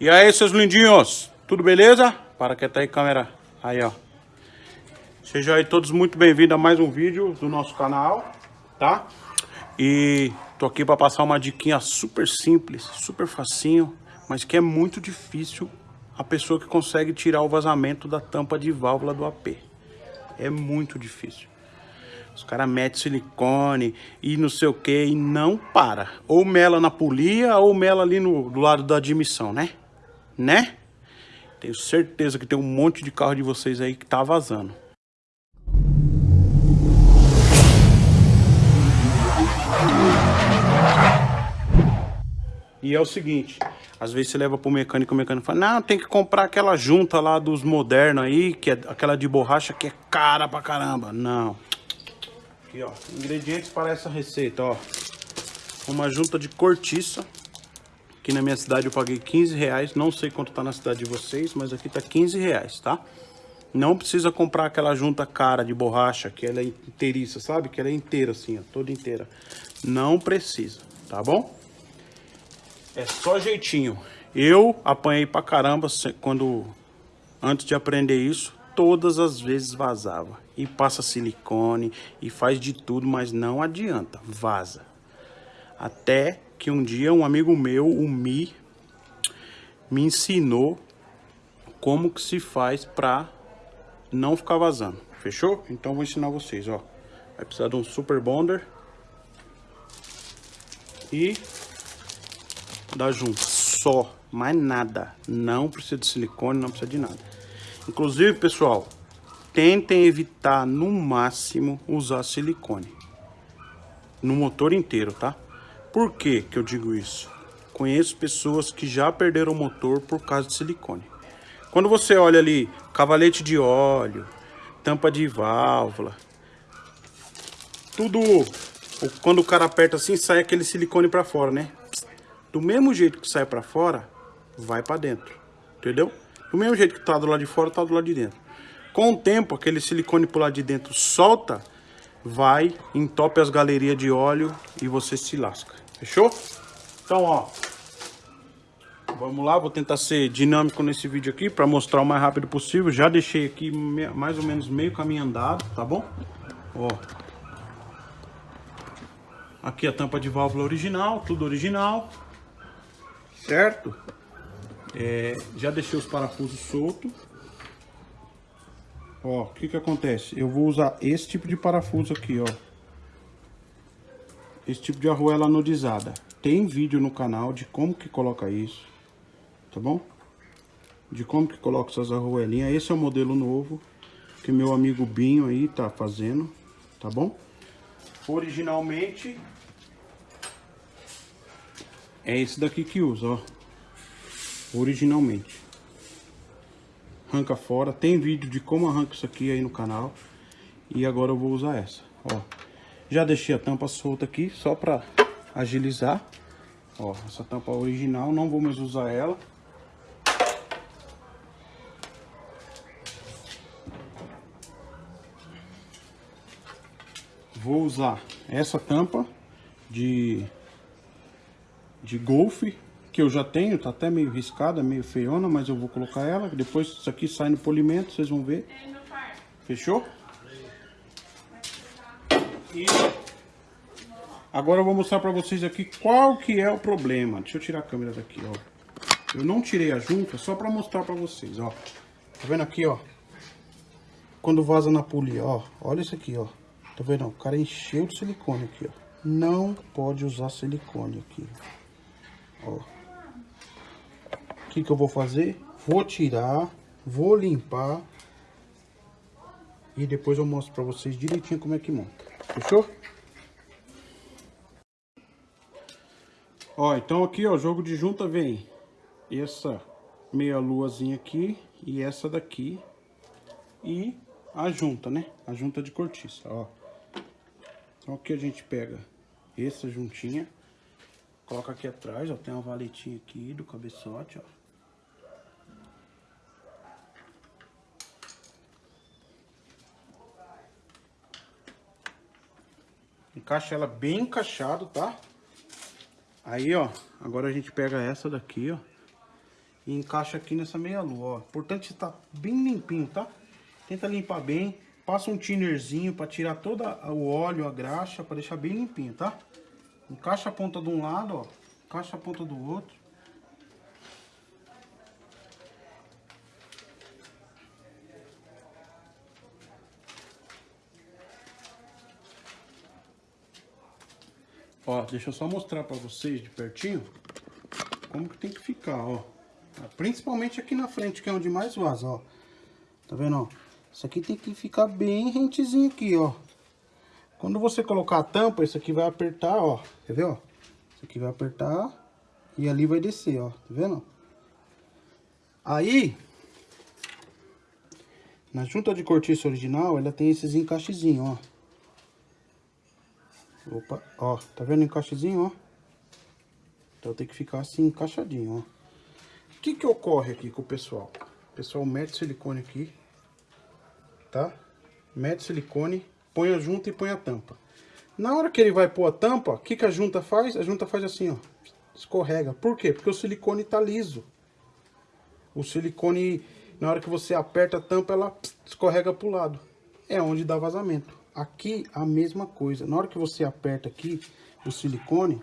E aí, seus lindinhos? Tudo beleza? Para que tá aí, câmera. Aí, ó. Sejam aí todos muito bem-vindos a mais um vídeo do nosso canal, tá? E tô aqui para passar uma diquinha super simples, super facinho, mas que é muito difícil a pessoa que consegue tirar o vazamento da tampa de válvula do AP. É muito difícil. Os caras metem silicone e não sei o que e não para. Ou mela na polia ou mela ali no, do lado da admissão, né? Né? Tenho certeza que tem um monte de carro de vocês aí que tá vazando. E é o seguinte, às vezes você leva pro mecânico, o mecânico fala, não, tem que comprar aquela junta lá dos modernos aí, que é aquela de borracha que é cara pra caramba. Não. Aqui, ó, ingredientes para essa receita, ó. Uma junta de cortiça, Aqui na minha cidade eu paguei 15 reais. Não sei quanto tá na cidade de vocês, mas aqui tá 15 reais, tá? Não precisa comprar aquela junta cara de borracha, que ela é inteiriça, sabe? Que ela é inteira assim, ó, toda inteira. Não precisa, tá bom? É só jeitinho. Eu apanhei pra caramba quando... Antes de aprender isso, todas as vezes vazava. E passa silicone, e faz de tudo, mas não adianta, vaza. Até que um dia um amigo meu, o Mi, me ensinou como que se faz pra não ficar vazando. Fechou? Então vou ensinar vocês, ó. Vai precisar de um super bonder. E da junta. Só. Mais nada. Não precisa de silicone, não precisa de nada. Inclusive, pessoal, tentem evitar no máximo usar silicone. No motor inteiro, tá? Por que que eu digo isso? Conheço pessoas que já perderam o motor por causa de silicone. Quando você olha ali, cavalete de óleo, tampa de válvula, tudo, quando o cara aperta assim, sai aquele silicone para fora, né? Do mesmo jeito que sai para fora, vai para dentro, entendeu? Do mesmo jeito que tá do lado de fora, tá do lado de dentro. Com o tempo, aquele silicone pro lado de dentro solta, vai, entope as galerias de óleo e você se lasca. Fechou? Então, ó. Vamos lá, vou tentar ser dinâmico nesse vídeo aqui para mostrar o mais rápido possível. Já deixei aqui mais ou menos meio caminho andado, tá bom? Ó. Aqui a tampa de válvula original, tudo original. Certo? É, já deixei os parafusos soltos. Ó, o que que acontece? Eu vou usar esse tipo de parafuso aqui, ó esse tipo de arruela anodizada. Tem vídeo no canal de como que coloca isso, tá bom? De como que coloca essas arruelinhas. Esse é o modelo novo que meu amigo Binho aí tá fazendo, tá bom? Originalmente é esse daqui que usa, ó. Originalmente. Arranca fora. Tem vídeo de como arranca isso aqui aí no canal. E agora eu vou usar essa, ó. Já deixei a tampa solta aqui, só para agilizar. Ó, essa tampa original, não vou mais usar ela. Vou usar essa tampa de, de golfe, que eu já tenho, tá até meio riscada, meio feiona, mas eu vou colocar ela. Depois isso aqui sai no polimento, vocês vão ver. Fechou? E agora eu vou mostrar pra vocês aqui qual que é o problema. Deixa eu tirar a câmera daqui, ó. Eu não tirei a junta só pra mostrar pra vocês, ó. Tá vendo aqui, ó? Quando vaza na polia, ó. Olha isso aqui, ó. Tá vendo? O cara encheu de silicone aqui, ó. Não pode usar silicone aqui. Ó. O que que eu vou fazer? Vou tirar, vou limpar. E depois eu mostro pra vocês direitinho como é que monta. Fechou? Ó, então aqui, ó, jogo de junta vem essa meia luazinha aqui e essa daqui e a junta, né? A junta de cortiça, ó. Então aqui a gente pega essa juntinha, coloca aqui atrás, ó, tem uma valetinha aqui do cabeçote, ó. Encaixa ela bem encaixado, tá? Aí, ó, agora a gente pega essa daqui, ó. e encaixa aqui nessa meia lua, ó. Importante estar bem limpinho, tá? Tenta limpar bem. Passa um tinerzinho para tirar todo o óleo, a graxa, para deixar bem limpinho, tá? Encaixa a ponta de um lado, ó. Encaixa a ponta do outro. Ó, deixa eu só mostrar para vocês de pertinho como que tem que ficar, ó. Principalmente aqui na frente, que é onde mais vaza, ó. Tá vendo, ó? Isso aqui tem que ficar bem rentezinho aqui, ó. Quando você colocar a tampa, isso aqui vai apertar, ó. Quer ver, ó? Isso aqui vai apertar e ali vai descer, ó. Tá vendo? Aí, na junta de cortiça original, ela tem esses encaixezinhos, ó. Opa, ó, tá vendo o encaixezinho, ó? Então tem que ficar assim, encaixadinho, ó. O que que ocorre aqui com o pessoal? O pessoal mete silicone aqui, tá? Mete silicone, põe a junta e põe a tampa. Na hora que ele vai pôr a tampa, o que que a junta faz? A junta faz assim, ó, escorrega. Por quê? Porque o silicone tá liso. O silicone, na hora que você aperta a tampa, ela escorrega pro lado. É onde dá vazamento. Aqui a mesma coisa. Na hora que você aperta aqui o silicone,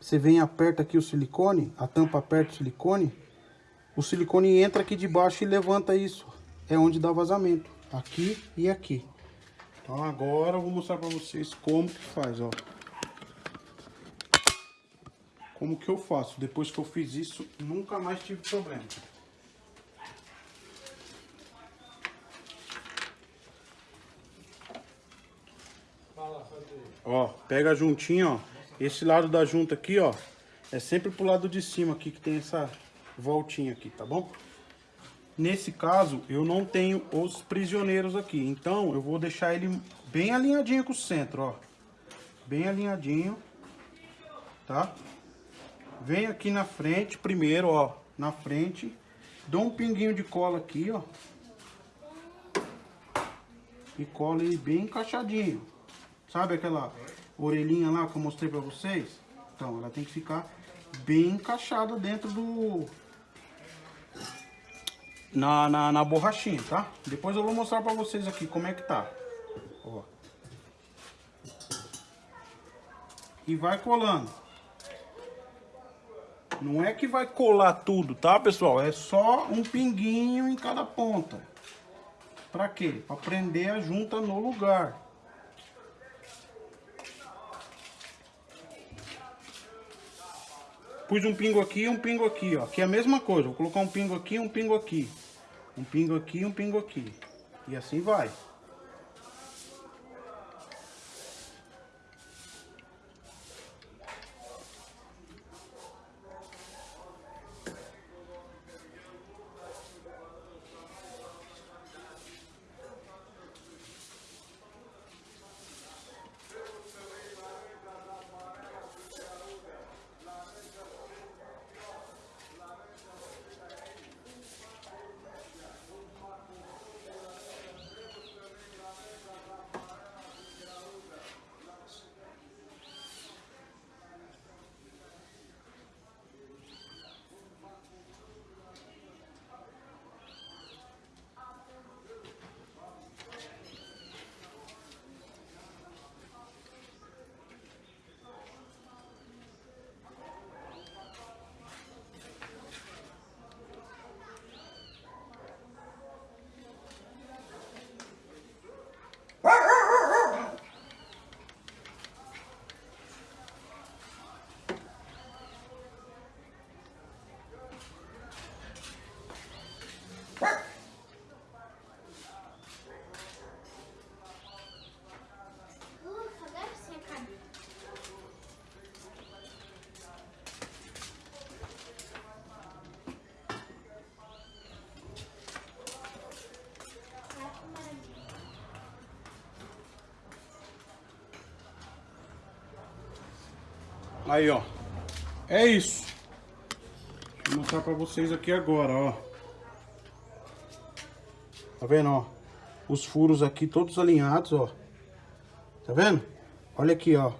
você vem e aperta aqui o silicone, a tampa aperta o silicone, o silicone entra aqui debaixo e levanta isso. É onde dá vazamento, aqui e aqui. Então agora eu vou mostrar pra vocês como que faz, ó. Como que eu faço. Depois que eu fiz isso, nunca mais tive problema. Ó, pega juntinho, ó. Esse lado da junta aqui, ó, é sempre pro lado de cima aqui que tem essa voltinha aqui, tá bom? Nesse caso, eu não tenho os prisioneiros aqui, então eu vou deixar ele bem alinhadinho com o centro, ó. Bem alinhadinho, tá? Vem aqui na frente primeiro, ó, na frente. Dou um pinguinho de cola aqui, ó. E cola ele bem encaixadinho. Sabe aquela orelhinha lá que eu mostrei pra vocês? Então, ela tem que ficar bem encaixada dentro do... Na, na, na borrachinha, tá? Depois eu vou mostrar pra vocês aqui como é que tá. Ó. E vai colando. Não é que vai colar tudo, tá, pessoal? É só um pinguinho em cada ponta. Pra quê? Pra prender a junta no lugar. Pus um pingo aqui e um pingo aqui, ó. Que é a mesma coisa. Vou colocar um pingo aqui um pingo aqui. Um pingo aqui um pingo aqui. E assim vai. Aí, ó. É isso. Vou mostrar pra vocês aqui agora, ó. Tá vendo, ó? Os furos aqui todos alinhados, ó. Tá vendo? Olha aqui, ó.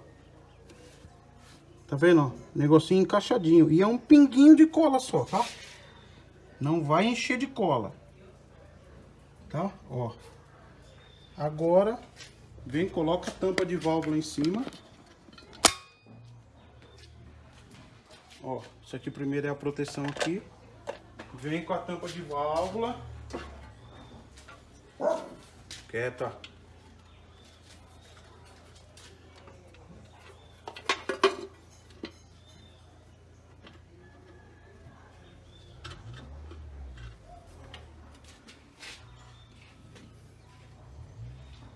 Tá vendo, ó? Negocinho encaixadinho. E é um pinguinho de cola só, tá? Não vai encher de cola. Tá? Ó. Agora, vem, coloca a tampa de válvula em cima. Ó, isso aqui primeiro é a proteção aqui. Vem com a tampa de válvula. Quieta.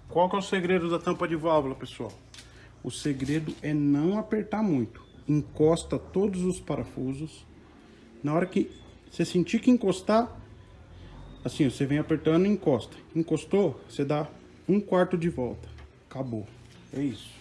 Qual que é o segredo da tampa de válvula, pessoal? O segredo é não apertar muito. Encosta todos os parafusos. Na hora que você sentir que encostar, assim, você vem apertando e encosta. Encostou, você dá um quarto de volta. Acabou. É isso.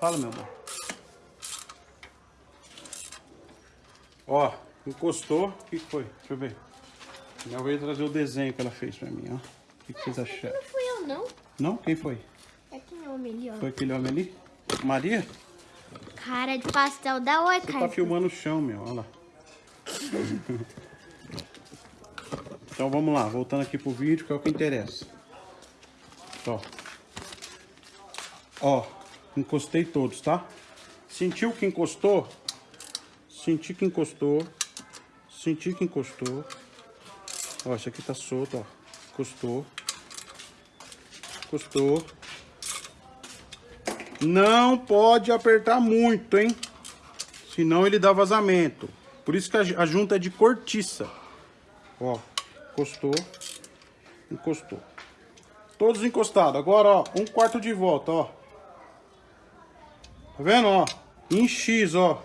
Fala, meu amor. Ó, encostou. O que foi? Deixa eu ver. Minha veio trazer o desenho que ela fez pra mim, ó. O que, que vocês acharam? Não fui eu, não. Não? Quem foi? É aquele homem ali, ó. Foi aquele homem ali? Maria? Cara de pastel da Oi, Você cara. tá filmando o chão, meu. Olha lá. então vamos lá. Voltando aqui pro vídeo, que é o que interessa. Ó. Ó. Encostei todos, tá? Sentiu que encostou? Senti que encostou. Senti que encostou. Ó, esse aqui tá solto, ó. Encostou. Encostou. Não pode apertar muito, hein? Senão ele dá vazamento. Por isso que a, junta é de cortiça. Ó, encostou. Encostou. Todos encostados. Agora, ó, um quarto de volta, ó. Tá vendo, ó? Em X, ó.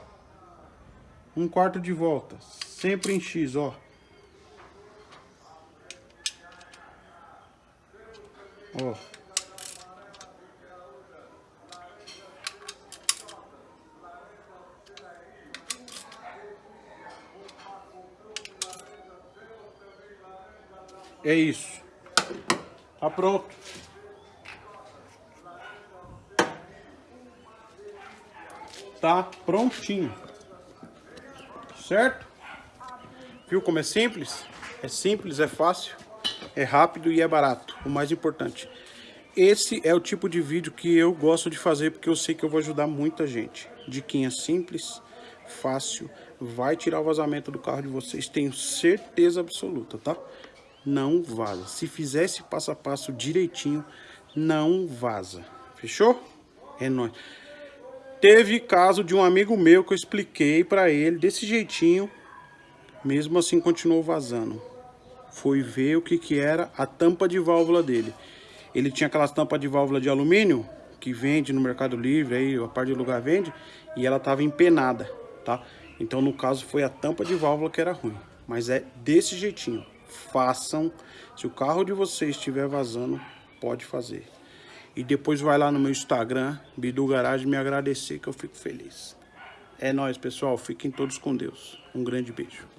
Um quarto de volta. Sempre em X, ó. Ó. É isso. Tá pronto. Tá prontinho. Certo? Viu como é simples? É simples, é fácil, é rápido e é barato. O mais importante. Esse é o tipo de vídeo que eu gosto de fazer porque eu sei que eu vou ajudar muita gente. Diquinha simples, fácil, vai tirar o vazamento do carro de vocês, tenho certeza absoluta, tá? Não vaza. Se fizer esse passo a passo direitinho, não vaza. Fechou? É nóis. Teve caso de um amigo meu que eu expliquei pra ele desse jeitinho, mesmo assim continuou vazando. Foi ver o que que era a tampa de válvula dele. Ele tinha aquelas tampas de válvula de alumínio, que vende no Mercado Livre, aí a parte do lugar vende, e ela tava empenada, tá? Então no caso foi a tampa de válvula que era ruim. Mas é desse jeitinho. Façam. Se o carro de vocês estiver vazando, pode fazer. E depois vai lá no meu Instagram, Bidu Garage, me agradecer que eu fico feliz. É nóis, pessoal. Fiquem todos com Deus. Um grande beijo.